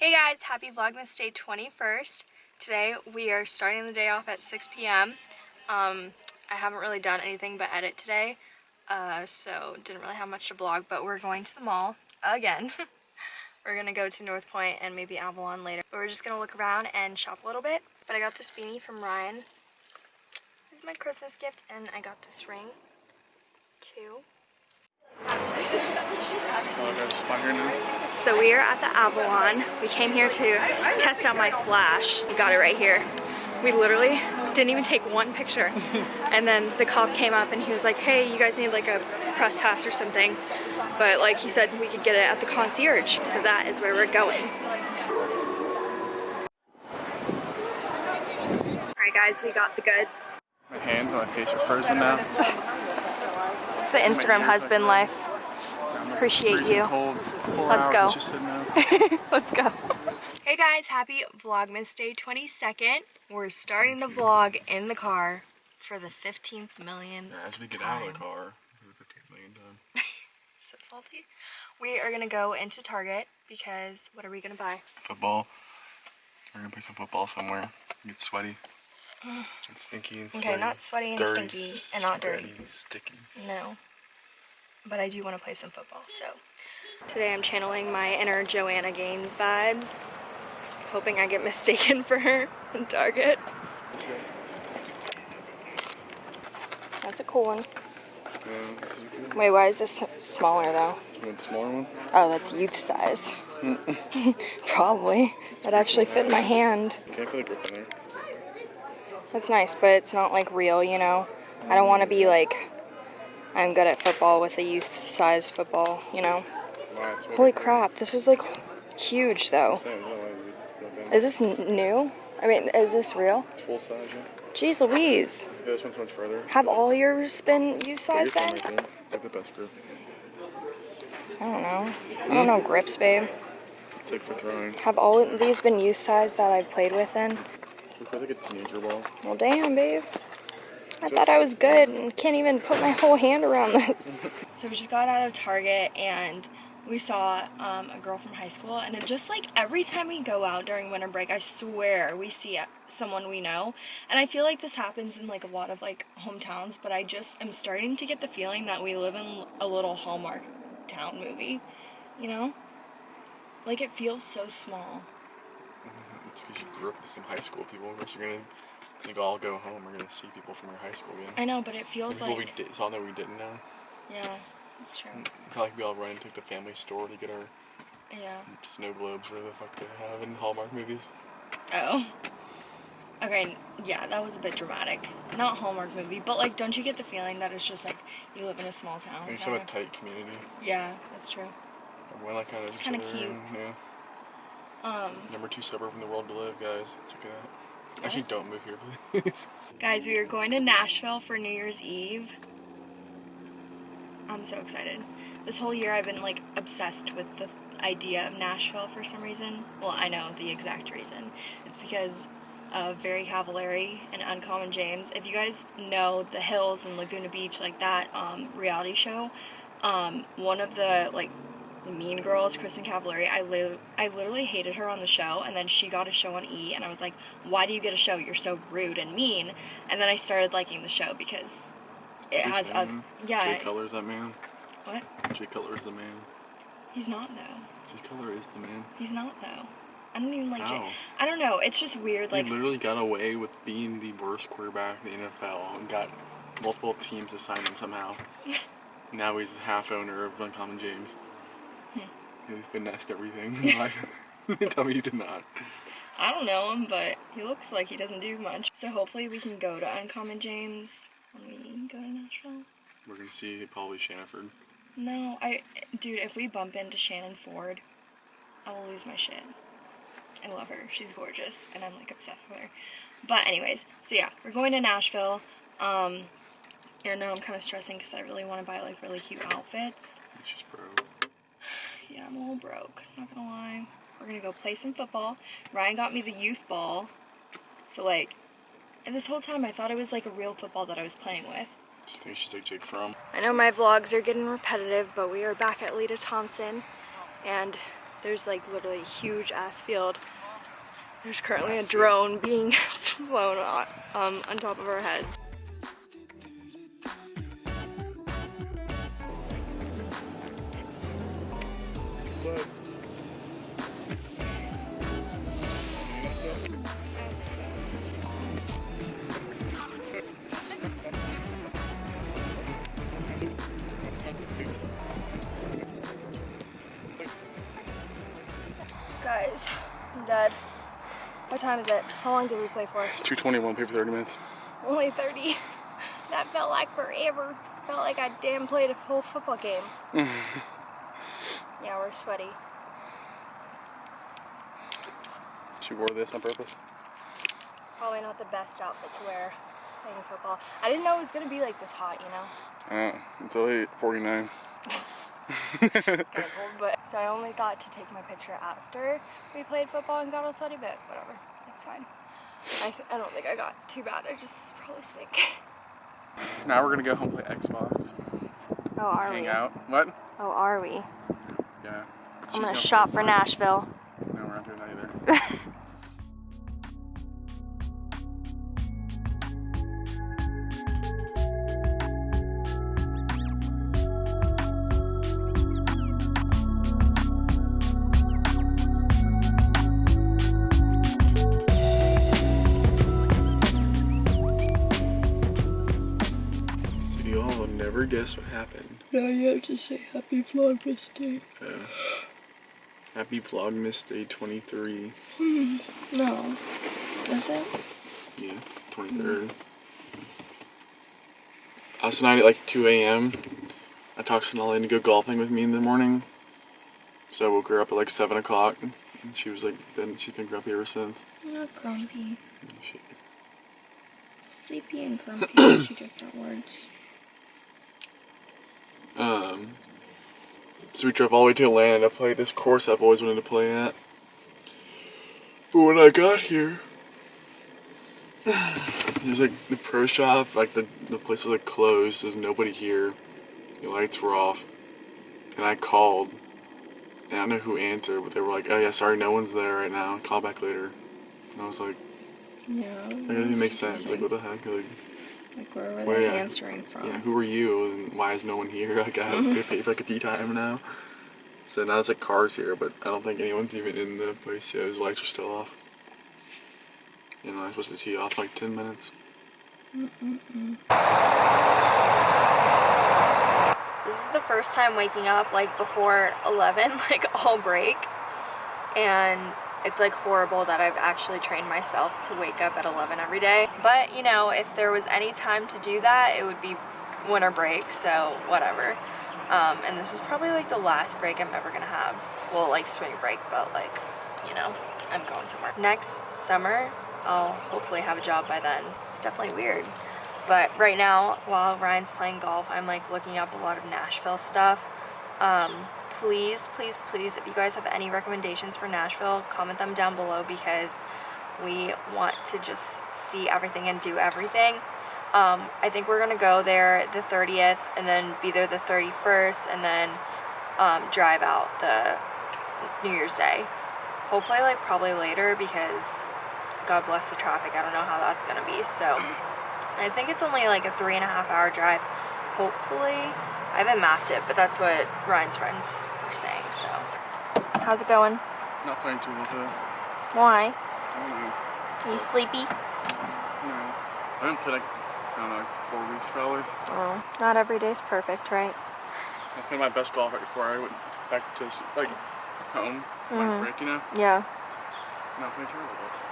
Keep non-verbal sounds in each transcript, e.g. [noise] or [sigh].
Hey guys, happy Vlogmas Day 21st. Today we are starting the day off at 6 p.m. Um, I haven't really done anything but edit today, uh, so didn't really have much to vlog, but we're going to the mall again. [laughs] we're gonna go to North Point and maybe Avalon later. But we're just gonna look around and shop a little bit. But I got this beanie from Ryan. This is my Christmas gift, and I got this ring too. So we are at the Avalon. We came here to test out my flash. We got it right here. We literally didn't even take one picture. [laughs] And then the cop came up and he was like, hey, you guys need like a press pass or something. But like he said, we could get it at the concierge. So that is where we're going. All right guys, we got the goods. My hands on my face are frozen now. [laughs] It's the oh Instagram husband life. Appreciate you. Let's go. Just sitting there. [laughs] Let's go. Hey guys, happy Vlogmas Day 22nd. We're starting the vlog in the car for the 15th million. As we get out of the car, we're 15 million done. [laughs] So salty. We are gonna go into Target because what are we gonna buy? Football. We're gonna play some football somewhere. Get sweaty. [sighs] It's stinky and Okay, not sweaty and dirty, stinky and not dirty. sweaty, Sticky. No. But I do want to play some football, so. Today I'm channeling my inner Joanna Gaines vibes. Hoping I get [laughs] mistaken for her in Target. That's a cool one. Yeah, this is good. Wait, why is this smaller though? Smaller one? Oh, that's youth size. [laughs] Probably. That actually fit my hand. Okay, I feel like grip in there. That's nice, but it's not like real, you know? I don't want to be like, I'm good at football with a youth size football, you know? Wow, Holy crap, this is like huge though. Same, no way we go down. Is this new? I mean, is this real? It's full size, yeah. Jeez Louise. Yeah, this one's much further. Have all yours been youth size then? Like the best grip. I don't know. I don't know grips, babe. It's like for throwing. Have all of these been youth size that I've played with then? Like a teenager ball. Well, damn, babe. I thought I was good and can't even put my whole hand around this. [laughs] so we just got out of Target and we saw um, a girl from high school and it just like every time we go out during winter break, I swear we see uh, someone we know. And I feel like this happens in like a lot of like hometowns, but I just am starting to get the feeling that we live in a little Hallmark town movie, you know? Like it feels so small. [laughs] It's because you grew up with some high school people. Of course, you're gonna like all go home. We're gonna see people from your high school again. I know, but it feels people we like did, saw that we didn't know. yeah, it's true. Feel like we all run into the family store to get our Yeah. snow globes, whatever the fuck they have in Hallmark movies. Oh. Okay, yeah, that was a bit dramatic. Not Hallmark movie, but like, don't you get the feeling that it's just like you live in a small town? It's kinda? a tight community. Yeah, that's true. Everyone like kind of It's kinda cute. Yeah. Um, Number two suburb in the world to live, guys. Check it out. Actually, don't move here, please. [laughs] guys, we are going to Nashville for New Year's Eve. I'm so excited. This whole year I've been like obsessed with the idea of Nashville for some reason. Well, I know the exact reason. It's because of Very Cavallari and Uncommon James. If you guys know The Hills and Laguna Beach, like that um, reality show, um, one of the like mean girls, Kristin Cavallari, I li- I literally hated her on the show, and then she got a show on E, and I was like, why do you get a show? You're so rude and mean. And then I started liking the show because it has a Mhm. yeah. Jay Cutler's that man. What? Jay Cutler's the man. He's not though. Jay Cutler is the man. He's not though. I don't even like Jay. I don't know. It's just weird. Like he literally got away with being the worst quarterback in the NFL and got multiple teams to sign him somehow. [laughs] now he's half owner of Uncommon James. He finessed everything. [laughs] [laughs] Tell me you did not. I don't know him, but he looks like he doesn't do much. So hopefully we can go to Uncommon James when we go to Nashville. We're gonna see probably Shannon Ford. No, I, dude, if we bump into Shannon Ford, I will lose my shit. I love her. She's gorgeous, and I'm like obsessed with her. But anyways, so yeah, we're going to Nashville. Um, and now I'm kind of stressing because I really want to buy like really cute outfits. It's just bro. Yeah, I'm a little broke. Not gonna lie. We're gonna go play some football. Ryan got me the youth ball, so like, and this whole time I thought it was like a real football that I was playing with. Do you think she's like Jake Fromm? I know my vlogs are getting repetitive, but we are back at Lita Thompson, and there's like literally a huge ass field. There's currently a drone being [laughs] flown on, um, on top of our heads. What time is it? How long did we play for? it's 221, pay for 30 minutes. Only 30. [laughs] That felt like forever. Felt like I damn played a whole football game. [laughs] yeah, we're sweaty. She wore this on purpose. Probably not the best outfit to wear playing football. I didn't know it was gonna be like this hot, you know? I know. It's only 49. [laughs] [laughs] It's kind of cold, but so I only thought to take my picture after we played football and got all sweaty, but whatever, it's fine. I, I don't think I got too bad. I just probably stink. [laughs] Now we're gonna go home play Xbox, Oh, are hang we? Hang out. What? Oh, are we? Yeah. I'm gonna shop for Nashville. No, we're not doing that either. [laughs] guess what happened. Now you have to say happy Vlogmas Day. Uh, happy Vlogmas Day 23. No. Is it? Yeah, 23rd. Last night at like 2 a.m., I talked Sonali into go golfing with me in the morning. So I woke her up at like 7 o'clock. And she was like, then she's been grumpy ever since. Not grumpy. She, Sleepy and grumpy are two different words. Um, so we drove all the way to Atlanta to play this course I've always wanted to play at. But when I got here, [sighs] there's like the pro shop, like the, the place was like closed, there's nobody here, the lights were off, and I called, and I don't know who answered, but they were like, oh yeah, sorry, no one's there right now, call back later. And I was like, Yeah. that doesn't make sense, like what the heck, like, Like where were Where, they answering from? yeah, who are you, and why is no one here, [laughs] like I have to pay for like a tee time now. So now it's like cars here, but I don't think anyone's even in the place yet, his lights are still off. You know, I'm supposed to tee off like 10 minutes. This is the first time waking up like before 11, [laughs] like all break. And it's like horrible that I've actually trained myself to wake up at 11 every day. But you know, if there was any time to do that, it would be winter break, so whatever. Um, and this is probably like the last break I'm ever gonna have. Well, like spring break, but like, you know, I'm going somewhere. Next summer, I'll hopefully have a job by then. It's definitely weird. But right now, while Ryan's playing golf, I'm like looking up a lot of Nashville stuff. Um, please, please, please, if you guys have any recommendations for Nashville, comment them down below because we want to just see everything and do everything. Um, I think we're gonna go there the 30th and then be there the 31st and then um, drive out the New Year's Day. Hopefully, like probably later because God bless the traffic. I don't know how that's gonna be. So I think it's only like a three and a half hour drive. Hopefully, I haven't mapped it, but that's what Ryan's friends were saying. So, how's it going? Not playing too well today. Why? I don't know. you sleepy? No. I haven't played like, I don't know, like four weeks probably. Oh, not every day's perfect, right? I played my best golf right before I went back to like home, my mm-hmm. break, you know? Yeah. Not playing terrible golf.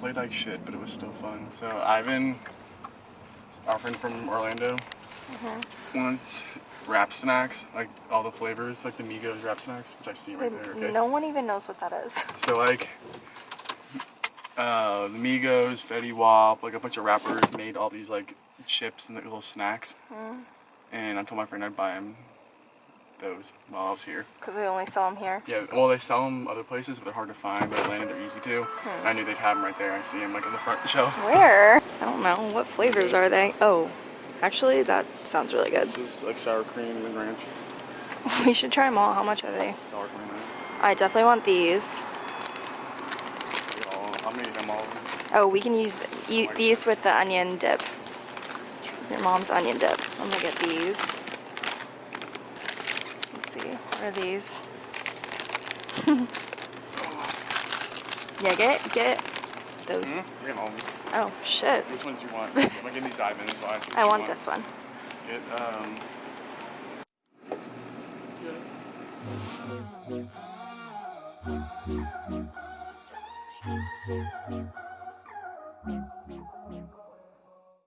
Played like shit, but it was still fun. So Ivan, our friend from Orlando, wants Rap Snacks, like all the flavors, like the Migos Rap Snacks, which I see right there. Okay. No one even knows what that is. So like uh, the Migos, Fetty Wap, like a bunch of rappers made all these like chips and like, little snacks. And I told my friend I'd buy him those while I was here. Because we only sell them here. Yeah, well they sell them other places, but they're hard to find. But Atlanta, they're easy too. Hmm. I knew they'd have them right there. I see them like on the front [laughs] shelf. Where? I don't know. What flavors are they? Oh, Actually, that sounds really good. This is like sour cream and ranch. [laughs] We should try them all. How much are they? Dollar twenty nine. I definitely want these. I'm gonna them all. Oh, we can use eat these with the onion dip. Your mom's onion dip. I'm gonna get these. See. What are these? [laughs] yeah, get get those. Get of them. Oh shit. Which ones do you want? [laughs] I'm gonna give these diamonds. Why? I want this one. Get um.